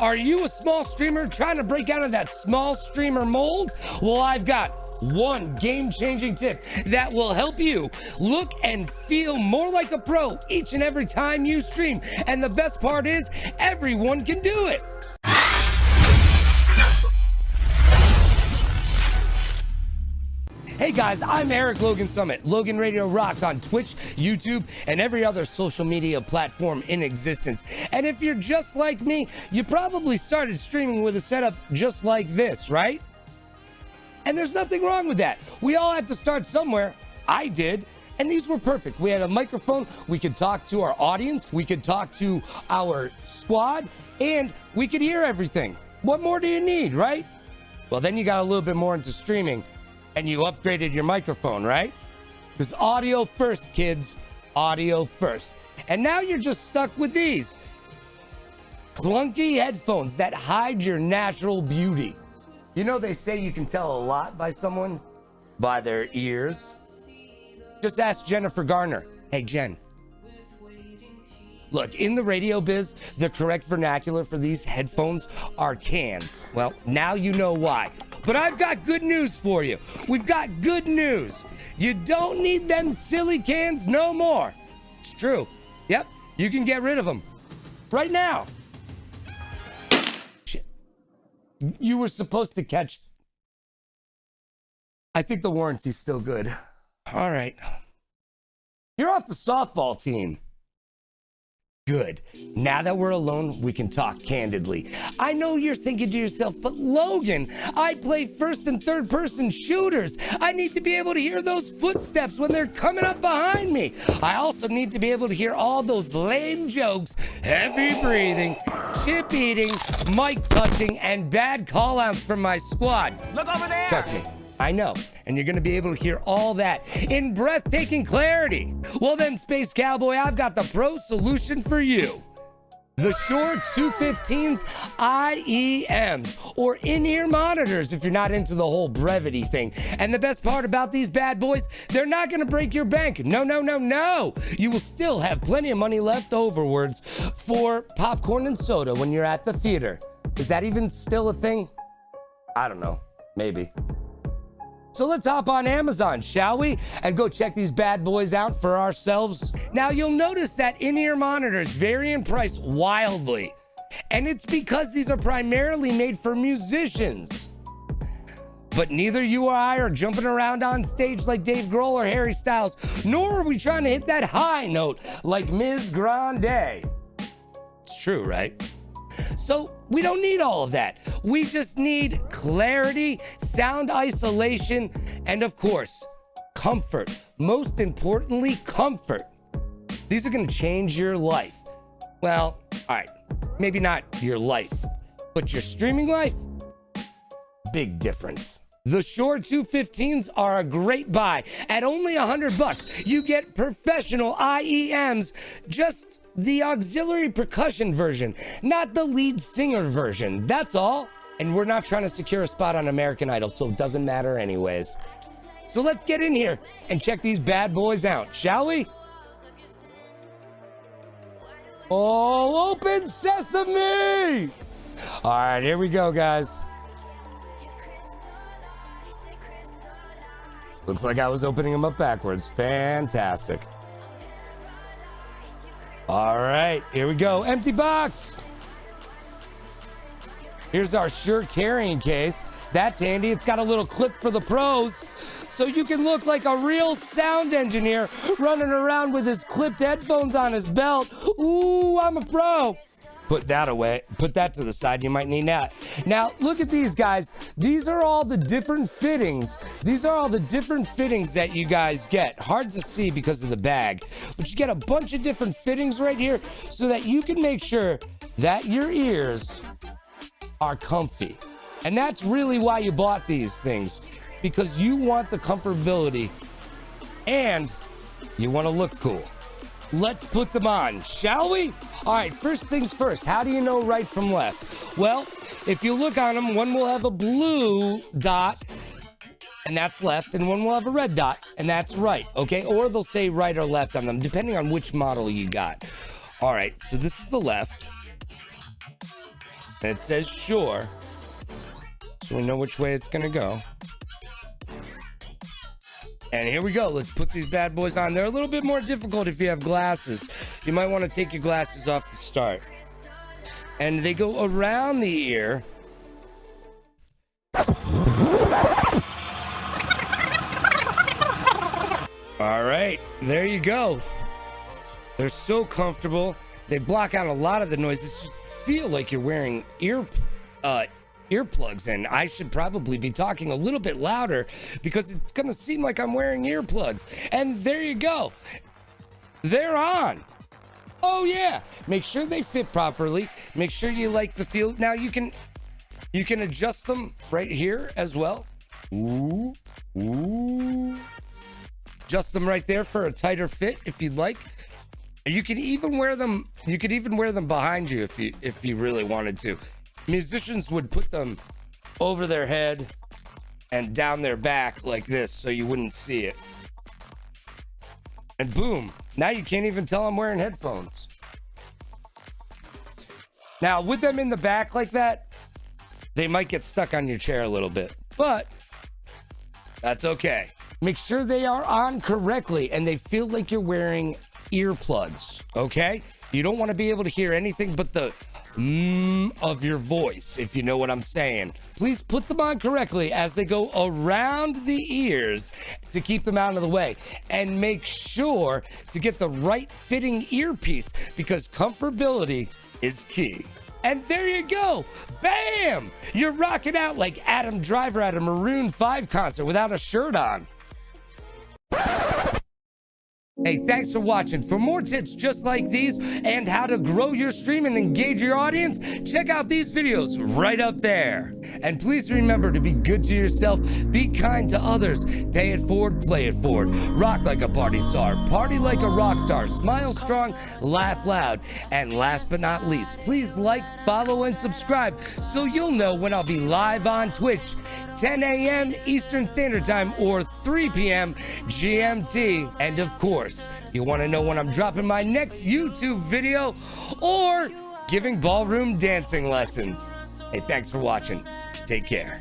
Are you a small streamer trying to break out of that small streamer mold? Well, I've got one game changing tip that will help you look and feel more like a pro each and every time you stream. And the best part is, everyone can do it. Guys, I'm Eric Logan Summit. Logan Radio rocks on Twitch, YouTube, and every other social media platform in existence. And if you're just like me, you probably started streaming with a setup just like this, right? And there's nothing wrong with that. We all had to start somewhere. I did. And these were perfect. We had a microphone, we could talk to our audience, we could talk to our squad, and we could hear everything. What more do you need, right? Well, then you got a little bit more into streaming and you upgraded your microphone, right? Because audio first, kids. Audio first. And now you're just stuck with these clunky headphones that hide your natural beauty. You know, they say you can tell a lot by someone by their ears. Just ask Jennifer Garner. Hey, Jen. Look, in the radio biz, the correct vernacular for these headphones are cans. Well, now you know why. But I've got good news for you. We've got good news. You don't need them silly cans no more. It's true. Yep, you can get rid of them right now. Shit. You were supposed to catch. I think the warranty's still good. All right. You're off the softball team. Good. Now that we're alone, we can talk candidly. I know you're thinking to yourself, but Logan, I play first and third person shooters. I need to be able to hear those footsteps when they're coming up behind me. I also need to be able to hear all those lame jokes, heavy breathing, chip eating, mic touching, and bad call outs from my squad. Look over there! Trust me. I know, and you're gonna be able to hear all that in breathtaking clarity. Well, then, Space Cowboy, I've got the pro solution for you. The Shure 215's IEMs, or in-ear monitors if you're not into the whole brevity thing. And the best part about these bad boys, they're not gonna break your bank. No, no, no, no. You will still have plenty of money left overwards for popcorn and soda when you're at the theater. Is that even still a thing? I don't know. Maybe. So let's hop on Amazon, shall we? And go check these bad boys out for ourselves. Now you'll notice that in-ear monitors vary in price wildly. And it's because these are primarily made for musicians. But neither you or I are jumping around on stage like Dave Grohl or Harry Styles, nor are we trying to hit that high note like Ms. Grande. It's true, right? So we don't need all of that. We just need clarity, sound isolation, and of course, comfort. Most importantly, comfort. These are going to change your life. Well, all right, maybe not your life, but your streaming life? Big difference. The Shure 215s are a great buy. At only 100 bucks, you get professional IEMs just the auxiliary percussion version, not the lead singer version. That's all. And we're not trying to secure a spot on American Idol, so it doesn't matter anyways. So let's get in here and check these bad boys out, shall we? All open sesame! All right, here we go, guys. Looks like I was opening them up backwards. Fantastic. All right, here we go. Empty box. Here's our Shure carrying case. That's handy. It's got a little clip for the pros. So you can look like a real sound engineer running around with his clipped headphones on his belt. Ooh, I'm a pro put that away. Put that to the side. You might need that. Now look at these guys. These are all the different fittings. These are all the different fittings that you guys get. Hard to see because of the bag but you get a bunch of different fittings right here so that you can make sure that your ears are comfy. And that's really why you bought these things because you want the comfortability and you want to look cool. Let's put them on, shall we? All right, first things first, how do you know right from left? Well, if you look on them, one will have a blue dot, and that's left, and one will have a red dot, and that's right, okay? Or they'll say right or left on them, depending on which model you got. All right, so this is the left. And it says Shure, So we know which way it's to go. And here we go. Let's put these bad boys on. They're a little bit more difficult if you have glasses. You might want to take your glasses off to start. And they go around the ear. All right, there you go. They're so comfortable. They block out a lot of the noise. It just feel like you're wearing ear uh, earplugs and I should probably be talking a little bit louder because it's going to seem like I'm wearing earplugs. And there you go. They're on. Oh yeah. Make sure they fit properly. Make sure you like the feel. Now you can you can adjust them right here as well. Ooh. Ooh. Adjust them right there for a tighter fit if you'd like. You could even wear them you could even wear them behind you if you if you really wanted to musicians would put them over their head and down their back like this so you wouldn't see it. And boom, now you can't even tell I'm wearing headphones. Now, with them in the back like that, they might get stuck on your chair a little bit, but that's okay. Make sure they are on correctly and they feel like you're wearing earplugs, okay? You don't want to be able to hear anything but the mmm of your voice, if you know what I'm saying. Please put them on correctly as they go around the ears to keep them out of the way. And make sure to get the right fitting earpiece because comfortability is key. And there you go. Bam! You're rocking out like Adam Driver at a Maroon 5 concert without a shirt on. Hey, thanks for watching. For more tips just like these and how to grow your stream and engage your audience, check out these videos right up there. And please remember to be good to yourself, be kind to others, pay it forward, play it forward, rock like a party star, party like a rock star, smile strong, laugh loud, and last but not least, please like, follow, and subscribe so you'll know when I'll be live on Twitch 10 a.m. Eastern Standard Time or 3 p.m. GMT. And of course, you want to know when I'm dropping my next YouTube video or giving ballroom dancing lessons. Hey, thanks for watching. Take care.